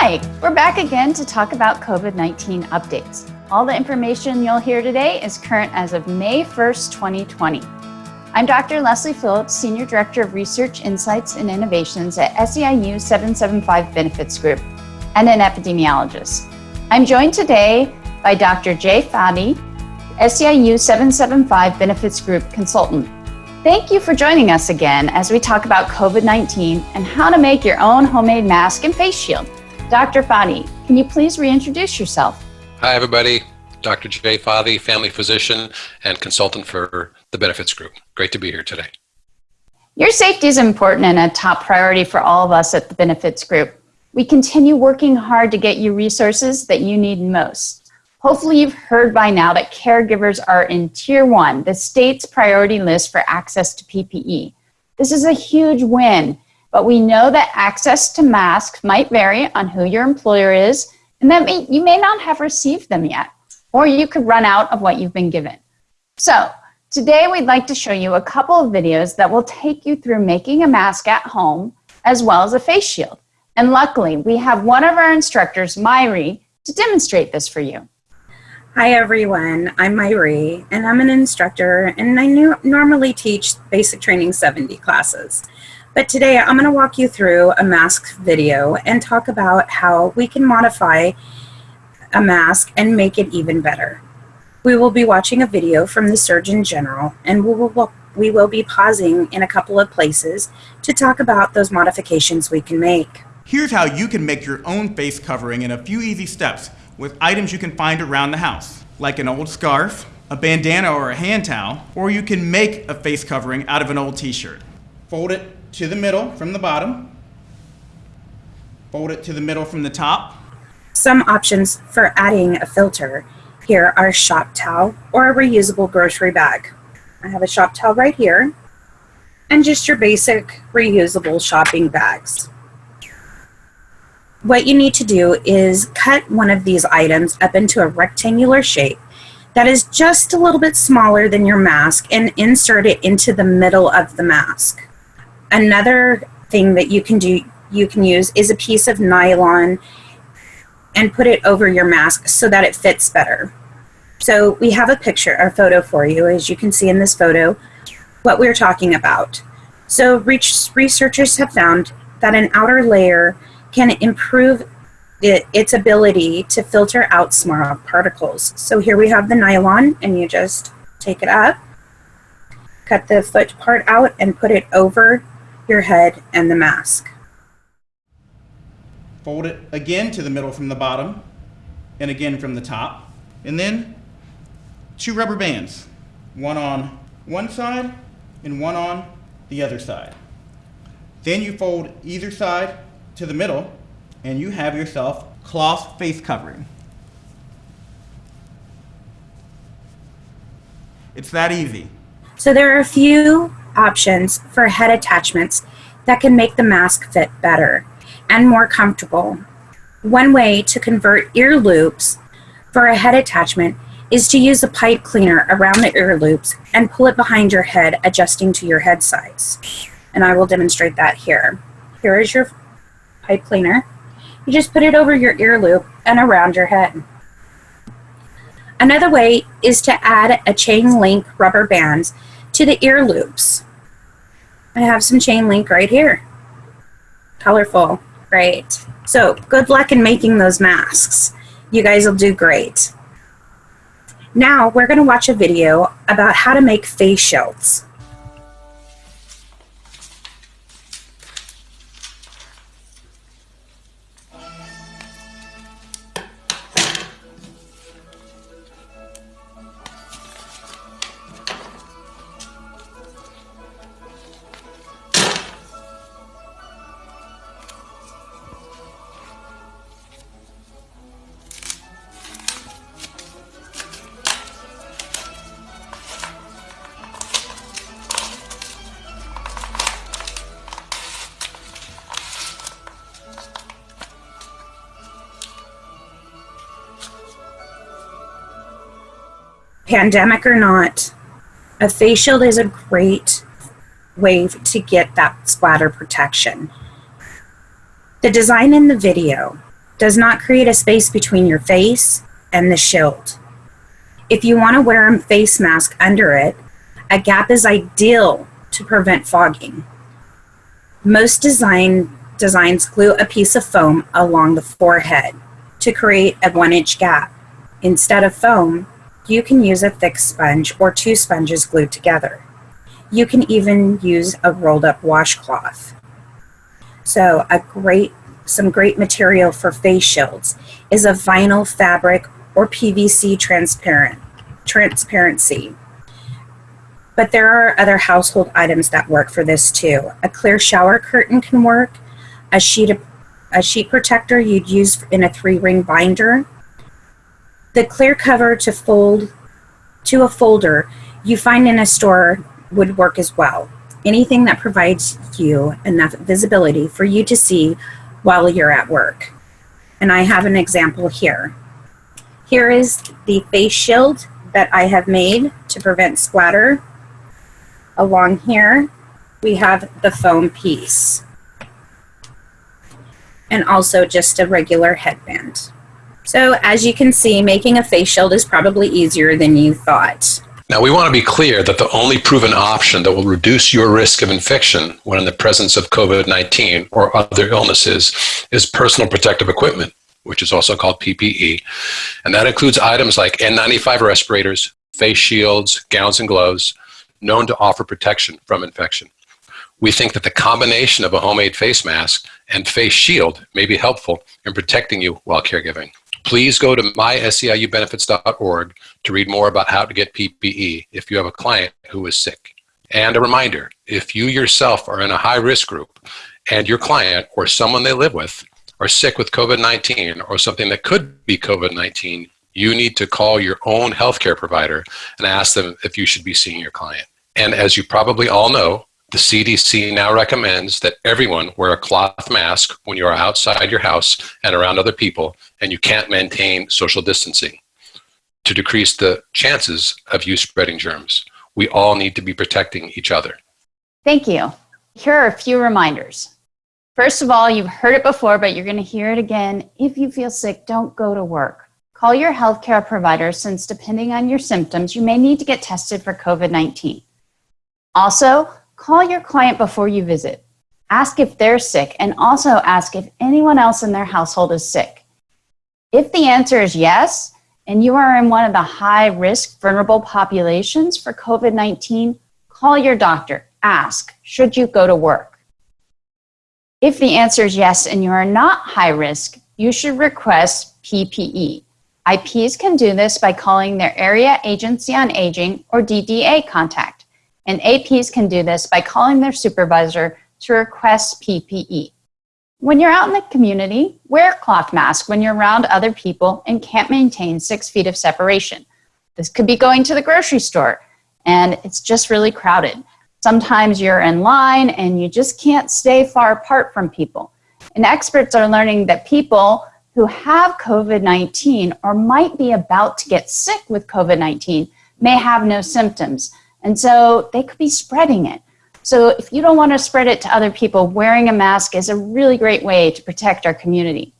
Hi, we're back again to talk about COVID-19 updates. All the information you'll hear today is current as of May 1st, 2020. I'm Dr. Leslie Phillips, Senior Director of Research Insights and Innovations at SEIU 775 Benefits Group and an epidemiologist. I'm joined today by Dr. Jay Fathi, SEIU 775 Benefits Group consultant. Thank you for joining us again as we talk about COVID-19 and how to make your own homemade mask and face shield. Dr. Fathi, can you please reintroduce yourself? Hi, everybody. Dr. Jay Fathi, family physician and consultant for the Benefits Group. Great to be here today. Your safety is important and a top priority for all of us at the Benefits Group. We continue working hard to get you resources that you need most. Hopefully you've heard by now that caregivers are in tier one, the state's priority list for access to PPE. This is a huge win, but we know that access to masks might vary on who your employer is, and that may, you may not have received them yet, or you could run out of what you've been given. So today we'd like to show you a couple of videos that will take you through making a mask at home, as well as a face shield. And luckily, we have one of our instructors, Myri, to demonstrate this for you. Hi everyone, I'm Myri and I'm an instructor and I normally teach basic training 70 classes. But today I'm going to walk you through a mask video and talk about how we can modify a mask and make it even better. We will be watching a video from the Surgeon General and we will, we will be pausing in a couple of places to talk about those modifications we can make. Here's how you can make your own face covering in a few easy steps with items you can find around the house, like an old scarf, a bandana or a hand towel, or you can make a face covering out of an old t-shirt. Fold it to the middle from the bottom, fold it to the middle from the top. Some options for adding a filter here are shop towel or a reusable grocery bag. I have a shop towel right here and just your basic reusable shopping bags what you need to do is cut one of these items up into a rectangular shape that is just a little bit smaller than your mask and insert it into the middle of the mask. Another thing that you can do, you can use is a piece of nylon and put it over your mask so that it fits better. So we have a picture or photo for you, as you can see in this photo, what we're talking about. So researchers have found that an outer layer can improve it, its ability to filter out small particles. So here we have the nylon and you just take it up, cut the foot part out and put it over your head and the mask. Fold it again to the middle from the bottom and again from the top. And then two rubber bands, one on one side and one on the other side. Then you fold either side to the middle and you have yourself cloth face covering. It's that easy. So there are a few options for head attachments that can make the mask fit better and more comfortable. One way to convert ear loops for a head attachment is to use a pipe cleaner around the ear loops and pull it behind your head, adjusting to your head size. And I will demonstrate that here. Here is your pipe cleaner. You just put it over your ear loop and around your head. Another way is to add a chain link rubber bands to the ear loops. I have some chain link right here. Colorful, great. So good luck in making those masks. You guys will do great. Now we're gonna watch a video about how to make face shields. Pandemic or not, a face shield is a great way to get that splatter protection. The design in the video does not create a space between your face and the shield. If you want to wear a face mask under it, a gap is ideal to prevent fogging. Most design designs glue a piece of foam along the forehead to create a one inch gap. Instead of foam, you can use a thick sponge or two sponges glued together. You can even use a rolled up washcloth. So a great, some great material for face shields is a vinyl fabric or PVC transparent, transparency. But there are other household items that work for this too. A clear shower curtain can work, a sheet a sheet protector you'd use in a three ring binder. The clear cover to fold to a folder you find in a store would work as well. Anything that provides you enough visibility for you to see while you're at work. And I have an example here. Here is the face shield that I have made to prevent splatter. Along here, we have the foam piece and also just a regular headband. So as you can see, making a face shield is probably easier than you thought. Now, we want to be clear that the only proven option that will reduce your risk of infection when in the presence of COVID 19 or other illnesses is personal protective equipment, which is also called PPE. And that includes items like N95 respirators, face shields, gowns, and gloves, known to offer protection from infection. We think that the combination of a homemade face mask and face shield may be helpful in protecting you while caregiving. Please go to myseiubenefits.org to read more about how to get PPE if you have a client who is sick. And a reminder, if you yourself are in a high risk group and your client or someone they live with are sick with COVID-19 or something that could be COVID-19, you need to call your own healthcare provider and ask them if you should be seeing your client. And as you probably all know, the CDC now recommends that everyone wear a cloth mask when you are outside your house and around other people and you can't maintain social distancing to decrease the chances of you spreading germs. We all need to be protecting each other. Thank you. Here are a few reminders. First of all, you've heard it before, but you're going to hear it again. If you feel sick, don't go to work. Call your healthcare provider since depending on your symptoms, you may need to get tested for COVID-19. Also, Call your client before you visit. Ask if they're sick and also ask if anyone else in their household is sick. If the answer is yes, and you are in one of the high risk vulnerable populations for COVID 19, call your doctor. Ask, should you go to work? If the answer is yes and you are not high risk, you should request PPE. IPs can do this by calling their Area Agency on Aging or DDA contact and APs can do this by calling their supervisor to request PPE. When you're out in the community, wear a cloth mask when you're around other people and can't maintain six feet of separation. This could be going to the grocery store and it's just really crowded. Sometimes you're in line and you just can't stay far apart from people. And experts are learning that people who have COVID-19 or might be about to get sick with COVID-19 may have no symptoms. And so they could be spreading it. So if you don't want to spread it to other people, wearing a mask is a really great way to protect our community.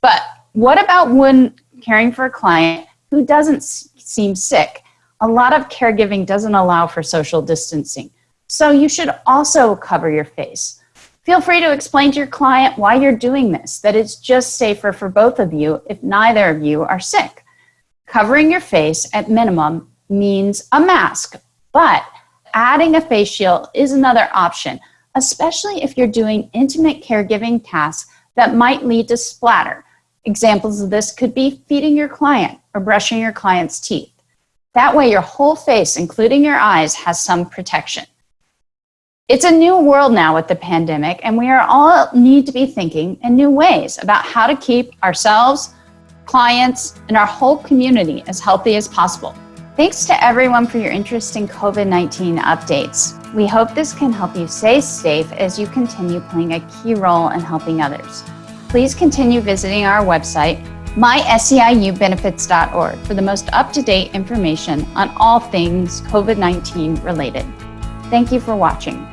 But what about when caring for a client who doesn't seem sick? A lot of caregiving doesn't allow for social distancing. So you should also cover your face. Feel free to explain to your client why you're doing this, that it's just safer for both of you if neither of you are sick. Covering your face at minimum means a mask but adding a face shield is another option, especially if you're doing intimate caregiving tasks that might lead to splatter. Examples of this could be feeding your client or brushing your client's teeth. That way your whole face, including your eyes, has some protection. It's a new world now with the pandemic, and we are all need to be thinking in new ways about how to keep ourselves, clients, and our whole community as healthy as possible. Thanks to everyone for your interest in COVID-19 updates. We hope this can help you stay safe as you continue playing a key role in helping others. Please continue visiting our website, myseiubenefits.org for the most up-to-date information on all things COVID-19 related. Thank you for watching.